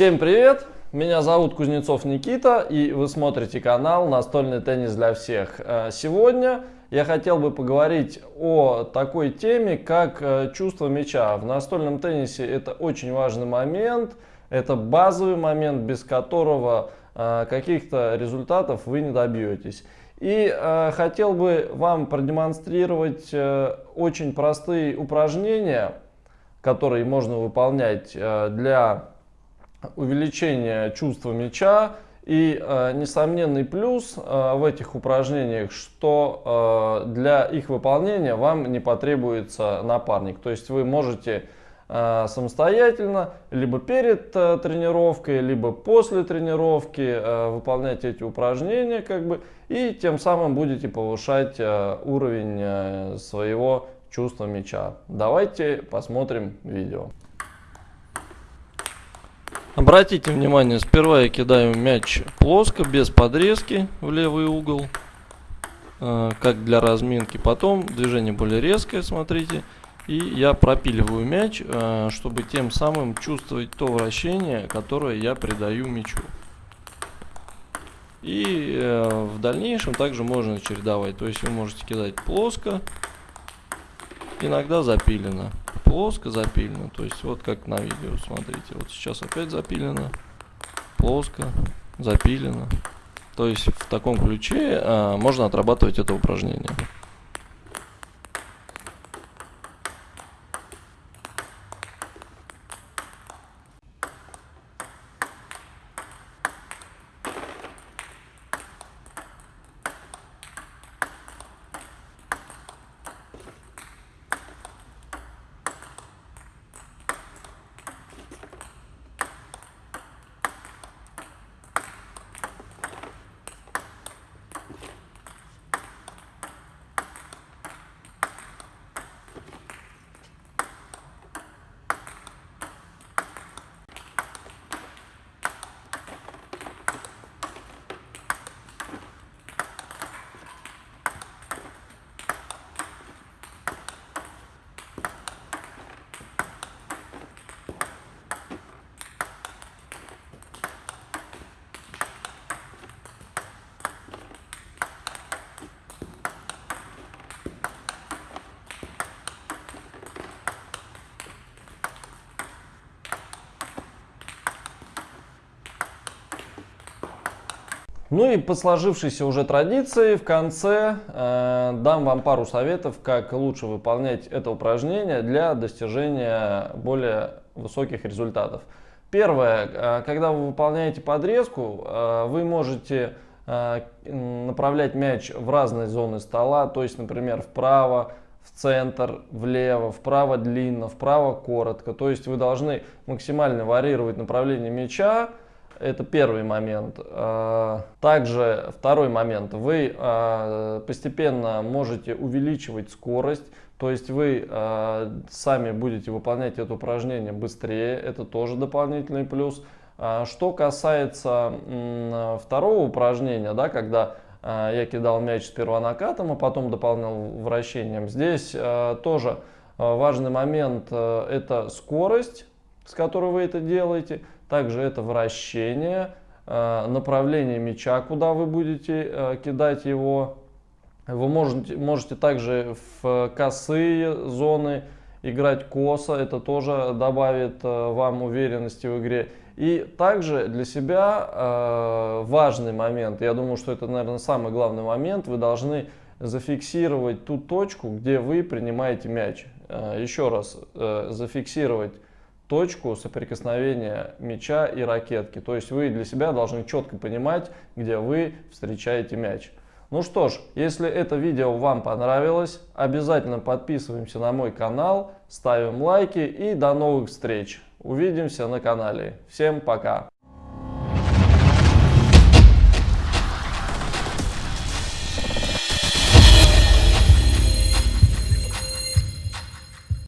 Всем привет! Меня зовут Кузнецов Никита и вы смотрите канал Настольный теннис для всех. Э, сегодня я хотел бы поговорить о такой теме, как э, чувство мяча. В настольном теннисе это очень важный момент, это базовый момент, без которого э, каких-то результатов вы не добьетесь. И хотел бы вам продемонстрировать очень простые упражнения, которые можно выполнять для увеличения чувства мяча. И э, несомненный плюс э, в этих упражнениях, что э, для их выполнения вам не потребуется напарник. То есть вы можете э, самостоятельно, либо перед э, тренировкой, либо после тренировки э, выполнять эти упражнения, как бы, и тем самым будете повышать э, уровень э, своего чувства мяча. Давайте посмотрим видео. Обратите внимание, сперва я кидаю мяч плоско, без подрезки в левый угол, э, как для разминки. Потом движение более резкое, смотрите. И я пропиливаю мяч, э, чтобы тем самым чувствовать то вращение, которое я придаю мячу. И э, в дальнейшем также можно чередовать. То есть вы можете кидать плоско, иногда запилено плоско запилено. То есть вот как на видео, смотрите. Вот сейчас опять запилено, плоско, запилено. То есть в таком ключе а, можно отрабатывать это упражнение. Ну и по сложившейся уже традиции в конце э, дам вам пару советов, как лучше выполнять это упражнение для достижения более высоких результатов. Первое, э, когда вы выполняете подрезку, э, вы можете э, направлять мяч в разные зоны стола, то есть, например, вправо, в центр, влево, вправо длинно, вправо коротко. То есть вы должны максимально варьировать направление мяча, это первый момент. А, также второй момент. Вы а, постепенно можете увеличивать скорость. То есть вы а, сами будете выполнять это упражнение быстрее. Это тоже дополнительный плюс. Что касается второго упражнения, да, когда я кидал мяч сперва накатом, а потом дополнял вращением. Здесь тоже важный момент это скорость, с которой вы это делаете. Также это вращение, э, направление мяча, куда вы будете э, кидать его. Вы можете, можете также в косые зоны играть косо, это тоже добавит э, вам уверенности в игре. И также для себя важный момент, я думаю, что это, наверное, самый главный момент, вы должны зафиксировать ту точку, где вы принимаете мяч. Еще раз, зафиксировать точку соприкосновения мяча и ракетки. То есть вы для себя должны четко понимать, где вы встречаете мяч. Ну что ж, если это видео вам понравилось, обязательно подписываемся на мой канал, ставим лайки и до новых встреч. Увидимся на канале. Всем пока!